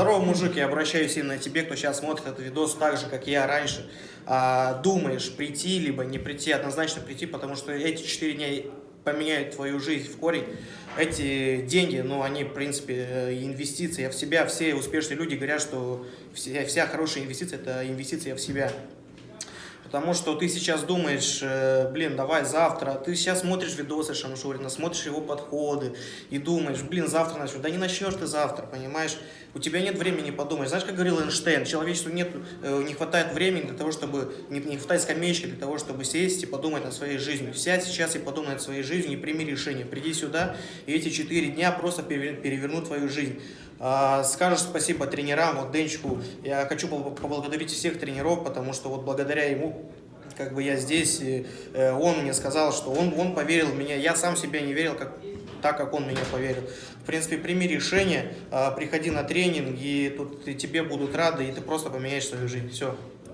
Здорово, мужик, я обращаюсь именно тебе, кто сейчас смотрит этот видос так же, как я раньше. А, думаешь, прийти, либо не прийти, однозначно прийти, потому что эти четыре дня поменяют твою жизнь в корень. Эти деньги, ну, они, в принципе, э, инвестиции в себя. Все успешные люди говорят, что вся, вся хорошая инвестиция – это инвестиция в себя. Потому что ты сейчас думаешь, э, блин, давай завтра, ты сейчас смотришь видосы Шамшурина, смотришь его подходы и думаешь, блин, завтра начну. Да не начнешь ты завтра, понимаешь? У тебя нет времени подумать. Знаешь, как говорил Эйнштейн, человечеству нет, э, не хватает времени для того, чтобы, не, не хватает скамеечки для того, чтобы сесть и подумать над своей жизнью. Сядь сейчас и подумай над своей жизнью и прими решение. Приди сюда, и эти четыре дня просто перевернут твою жизнь. А, скажешь спасибо тренерам, вот Денчику. Я хочу поблагодарить всех тренеров, потому что вот благодаря ему как бы я здесь, и, э, он мне сказал, что он, он поверил в меня, я сам себя не верил, как, так, как он меня поверил. В принципе, прими решение, а, приходи на тренинг, и тут и тебе будут рады, и ты просто поменяешь свою жизнь. Все.